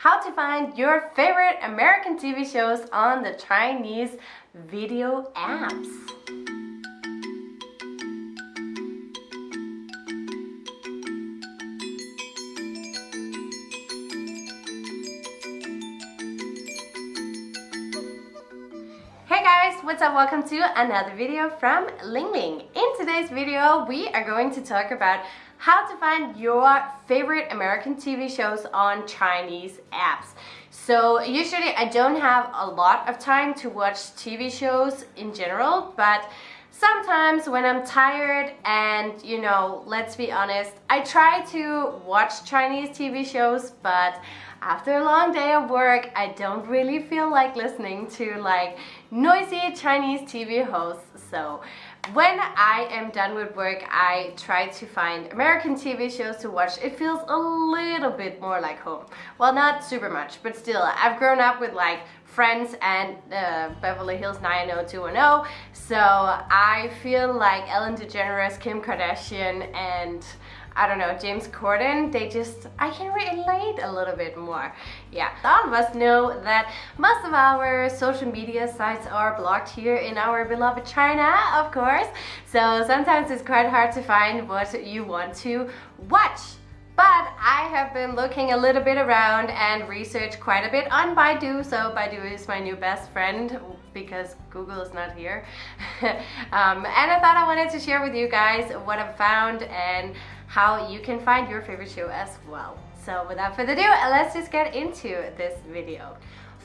how to find your favorite American TV shows on the Chinese video apps. Hey guys, what's up? Welcome to another video from Ling Ling. In today's video, we are going to talk about how to find your favorite American TV shows on Chinese apps. So usually I don't have a lot of time to watch TV shows in general, but sometimes when I'm tired and you know, let's be honest, I try to watch Chinese TV shows, but after a long day of work, I don't really feel like listening to like noisy Chinese TV hosts. So when I am done with work, I try to find American TV shows to watch. It feels a little bit more like home. Well, not super much, but still, I've grown up with like Friends and uh, Beverly Hills 90210, so I feel like Ellen DeGeneres, Kim Kardashian, and I don't know, James Corden, they just, I can relate a little bit more. Yeah, all of us know that most of our social media sites are blocked here in our beloved China, of course. So sometimes it's quite hard to find what you want to watch. But I have been looking a little bit around and researched quite a bit on Baidu. So Baidu is my new best friend because Google is not here. um, and I thought I wanted to share with you guys what I've found and how you can find your favorite show as well. So without further ado, let's just get into this video.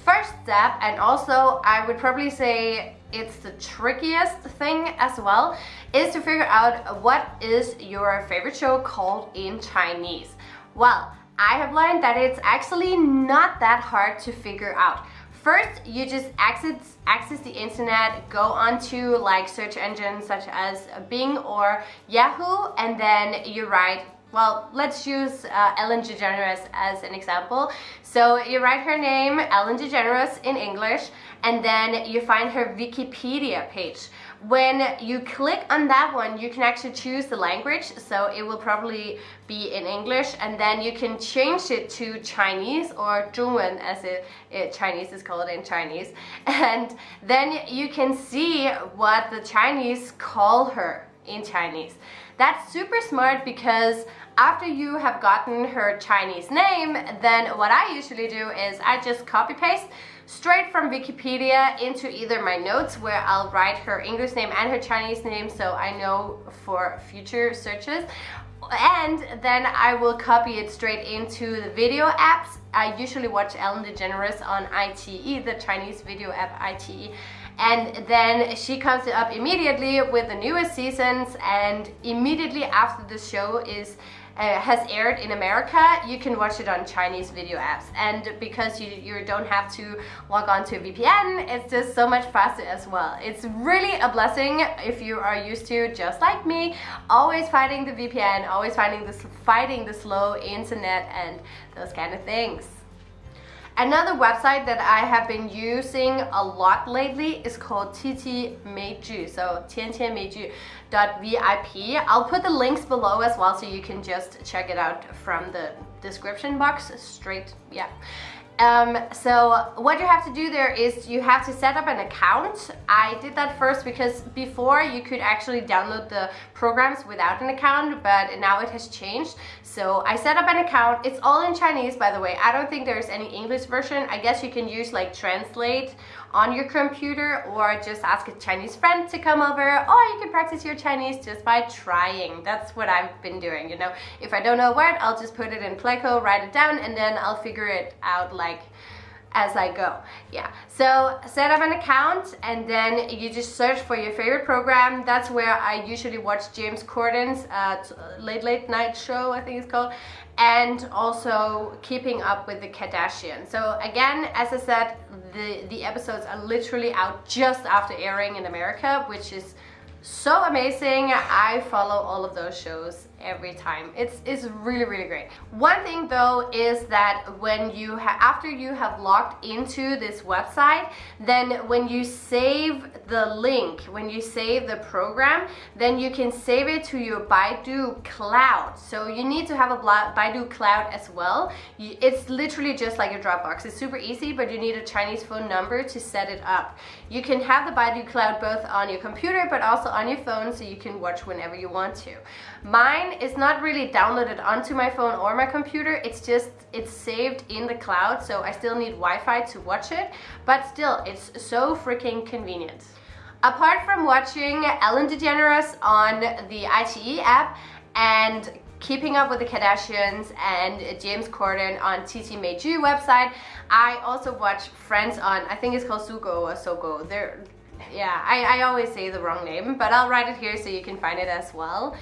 First step, and also I would probably say it's the trickiest thing as well, is to figure out what is your favorite show called in Chinese. Well, I have learned that it's actually not that hard to figure out. First, you just access, access the internet, go onto like search engines such as Bing or Yahoo, and then you write well, let's use uh, Ellen DeGeneres as an example. So you write her name, Ellen DeGeneres in English, and then you find her Wikipedia page. When you click on that one, you can actually choose the language, so it will probably be in English, and then you can change it to Chinese or 中文 as it, it Chinese is called in Chinese, and then you can see what the Chinese call her in Chinese. That's super smart because after you have gotten her Chinese name, then what I usually do is I just copy paste straight from Wikipedia into either my notes where I'll write her English name and her Chinese name so I know for future searches and then I will copy it straight into the video apps. I usually watch Ellen DeGeneres on iQIYI, the Chinese video app iQIYI and then she comes up immediately with the newest seasons and immediately after the show is uh, has aired in America, you can watch it on Chinese video apps. And because you, you don't have to log on to a VPN, it's just so much faster as well. It's really a blessing if you are used to, just like me, always fighting the VPN, always finding this, fighting the slow internet and those kind of things. Another website that I have been using a lot lately is called TT Meiju, so VIP. I'll put the links below as well so you can just check it out from the description box straight, yeah. Um, so what you have to do there is you have to set up an account. I did that first because before you could actually download the programs without an account, but now it has changed. So I set up an account. It's all in Chinese, by the way. I don't think there's any English version. I guess you can use like Translate on your computer or just ask a Chinese friend to come over or you can practice your Chinese just by trying. That's what I've been doing, you know. If I don't know a word, I'll just put it in Pleco, write it down, and then I'll figure it out like as I go. Yeah, so set up an account and then you just search for your favorite program. That's where I usually watch James Corden's uh, Late Late Night Show, I think it's called, and also keeping up with the Kardashians. So again, as I said, the, the episodes are literally out just after airing in America, which is so amazing. I follow all of those shows every time. It's, it's really, really great. One thing though is that when you after you have logged into this website, then when you save the link, when you save the program, then you can save it to your Baidu cloud. So you need to have a Baidu cloud as well. It's literally just like a Dropbox. It's super easy, but you need a Chinese phone number to set it up. You can have the Baidu cloud both on your computer, but also on your phone so you can watch whenever you want to. Mine is not really downloaded onto my phone or my computer. It's just, it's saved in the cloud. So I still need Wi-Fi to watch it, but still it's so freaking convenient. Apart from watching Ellen DeGeneres on the iQIYI app and Keeping Up with the Kardashians and James Corden on TT Meiju website. I also watch Friends on, I think it's called Sugo or Sogo. They're, yeah, I, I always say the wrong name, but I'll write it here so you can find it as well.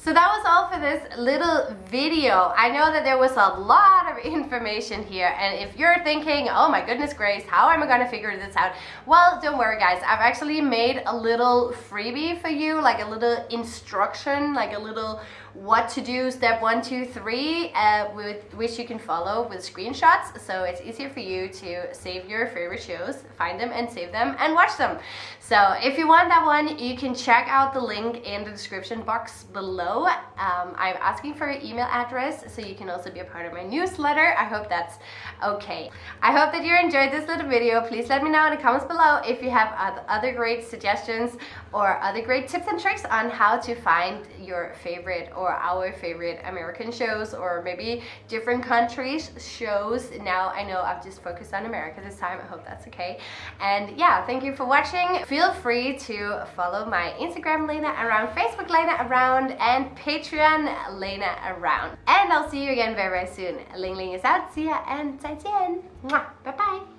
So that was all for this little video. I know that there was a lot of information here and if you're thinking, oh my goodness grace, how am I gonna figure this out? Well, don't worry guys, I've actually made a little freebie for you, like a little instruction, like a little what to do step one, two, three, uh, with which you can follow with screenshots. So it's easier for you to save your favorite shows, find them and save them and watch them. So if you want that one, you can check out the link in the description box below. Um, I'm asking for your email address so you can also be a part of my newsletter. I hope that's okay. I hope that you enjoyed this little video. Please let me know in the comments below if you have other great suggestions or other great tips and tricks on how to find your favorite or our favorite American shows or maybe different countries shows. Now I know I've just focused on America this time. I hope that's okay. And yeah, thank you for watching. Feel free to follow my Instagram Lena Around, Facebook Lena Around, and Patreon Lena Around. And I'll see you again very, very soon. Ling Ling is out. See ya and 再见. Bye bye.